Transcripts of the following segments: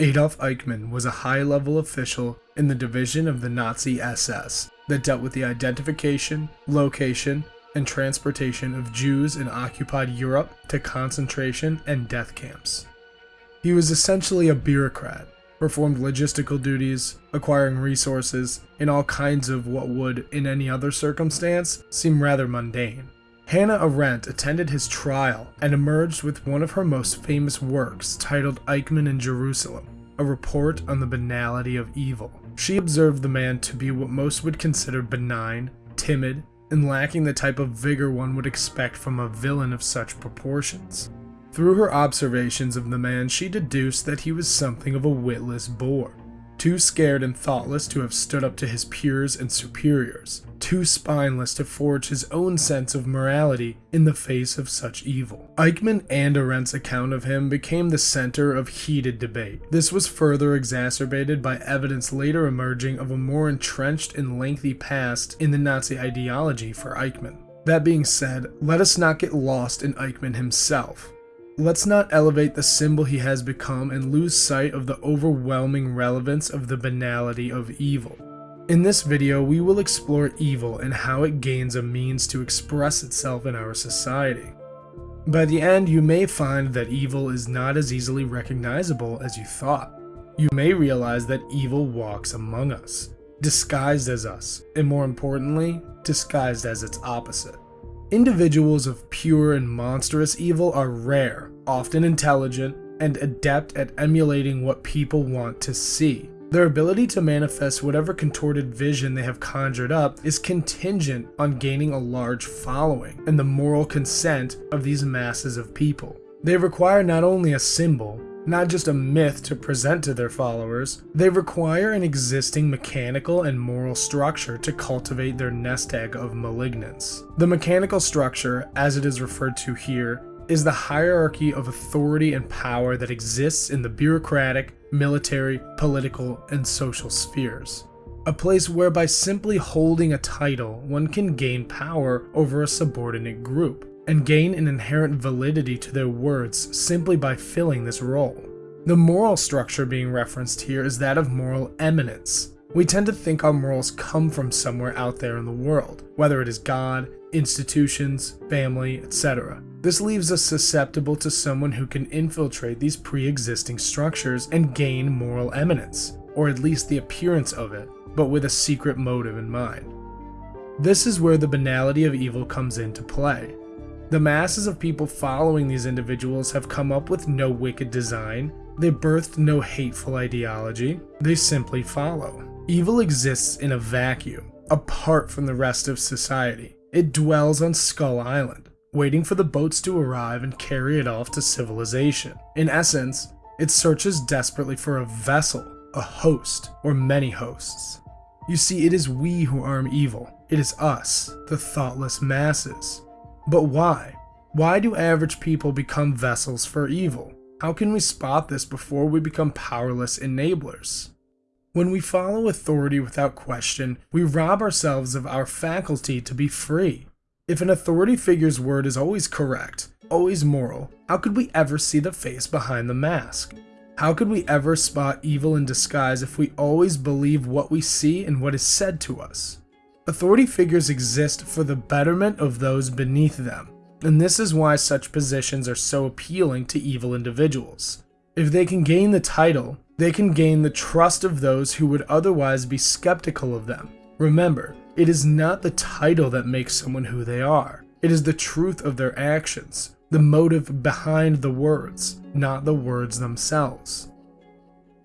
Adolf Eichmann was a high level official in the division of the Nazi SS that dealt with the identification, location, and transportation of Jews in occupied Europe to concentration and death camps. He was essentially a bureaucrat, performed logistical duties, acquiring resources, in all kinds of what would, in any other circumstance, seem rather mundane. Hannah Arendt attended his trial and emerged with one of her most famous works titled Eichmann in Jerusalem, a report on the banality of evil. She observed the man to be what most would consider benign, timid, and lacking the type of vigor one would expect from a villain of such proportions. Through her observations of the man, she deduced that he was something of a witless boor, too scared and thoughtless to have stood up to his peers and superiors, too spineless to forge his own sense of morality in the face of such evil. Eichmann and Arendt's account of him became the center of heated debate. This was further exacerbated by evidence later emerging of a more entrenched and lengthy past in the Nazi ideology for Eichmann. That being said, let us not get lost in Eichmann himself. Let's not elevate the symbol he has become and lose sight of the overwhelming relevance of the banality of evil. In this video, we will explore evil and how it gains a means to express itself in our society. By the end, you may find that evil is not as easily recognizable as you thought. You may realize that evil walks among us, disguised as us, and more importantly, disguised as its opposite. Individuals of pure and monstrous evil are rare, often intelligent, and adept at emulating what people want to see. Their ability to manifest whatever contorted vision they have conjured up is contingent on gaining a large following and the moral consent of these masses of people. They require not only a symbol, not just a myth to present to their followers, they require an existing mechanical and moral structure to cultivate their nest egg of malignance. The mechanical structure, as it is referred to here, is the hierarchy of authority and power that exists in the bureaucratic, military, political, and social spheres. A place where by simply holding a title, one can gain power over a subordinate group and gain an inherent validity to their words simply by filling this role. The moral structure being referenced here is that of moral eminence. We tend to think our morals come from somewhere out there in the world, whether it is God, institutions, family, etc. This leaves us susceptible to someone who can infiltrate these pre-existing structures and gain moral eminence, or at least the appearance of it, but with a secret motive in mind. This is where the banality of evil comes into play. The masses of people following these individuals have come up with no wicked design, they birthed no hateful ideology, they simply follow. Evil exists in a vacuum, apart from the rest of society. It dwells on Skull Island, waiting for the boats to arrive and carry it off to civilization. In essence, it searches desperately for a vessel, a host, or many hosts. You see, it is we who arm evil. It is us, the thoughtless masses. But why? Why do average people become vessels for evil? How can we spot this before we become powerless enablers? When we follow authority without question, we rob ourselves of our faculty to be free. If an authority figure's word is always correct, always moral, how could we ever see the face behind the mask? How could we ever spot evil in disguise if we always believe what we see and what is said to us? Authority figures exist for the betterment of those beneath them, and this is why such positions are so appealing to evil individuals. If they can gain the title, they can gain the trust of those who would otherwise be skeptical of them. Remember, it is not the title that makes someone who they are. It is the truth of their actions, the motive behind the words, not the words themselves.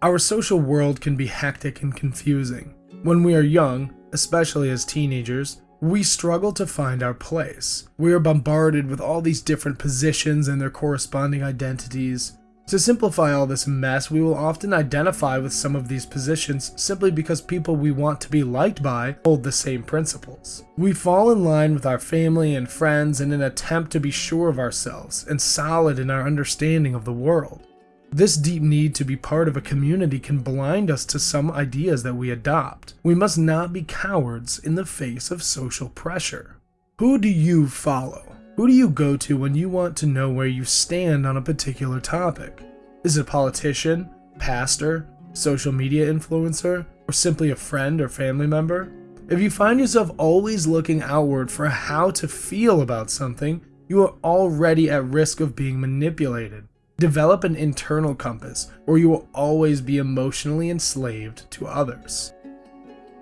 Our social world can be hectic and confusing. When we are young, especially as teenagers, we struggle to find our place. We are bombarded with all these different positions and their corresponding identities. To simplify all this mess, we will often identify with some of these positions simply because people we want to be liked by hold the same principles. We fall in line with our family and friends in an attempt to be sure of ourselves and solid in our understanding of the world. This deep need to be part of a community can blind us to some ideas that we adopt. We must not be cowards in the face of social pressure. Who do you follow? Who do you go to when you want to know where you stand on a particular topic? Is it a politician, pastor, social media influencer, or simply a friend or family member, if you find yourself always looking outward for how to feel about something, you are already at risk of being manipulated. Develop an internal compass, or you will always be emotionally enslaved to others.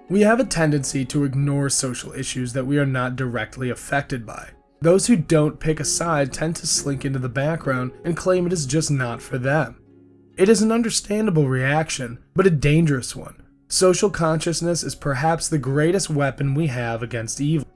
We have a tendency to ignore social issues that we are not directly affected by. Those who don't pick a side tend to slink into the background and claim it is just not for them. It is an understandable reaction, but a dangerous one. Social consciousness is perhaps the greatest weapon we have against evil.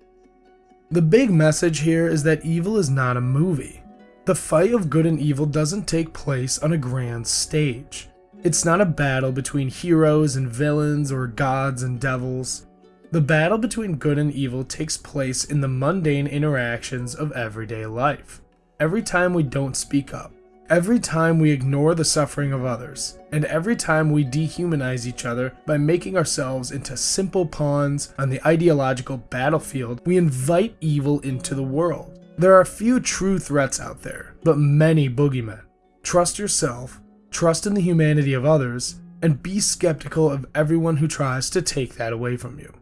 The big message here is that evil is not a movie. The fight of good and evil doesn't take place on a grand stage. It's not a battle between heroes and villains or gods and devils. The battle between good and evil takes place in the mundane interactions of everyday life. Every time we don't speak up, every time we ignore the suffering of others, and every time we dehumanize each other by making ourselves into simple pawns on the ideological battlefield, we invite evil into the world. There are few true threats out there, but many boogeymen. Trust yourself trust in the humanity of others, and be skeptical of everyone who tries to take that away from you.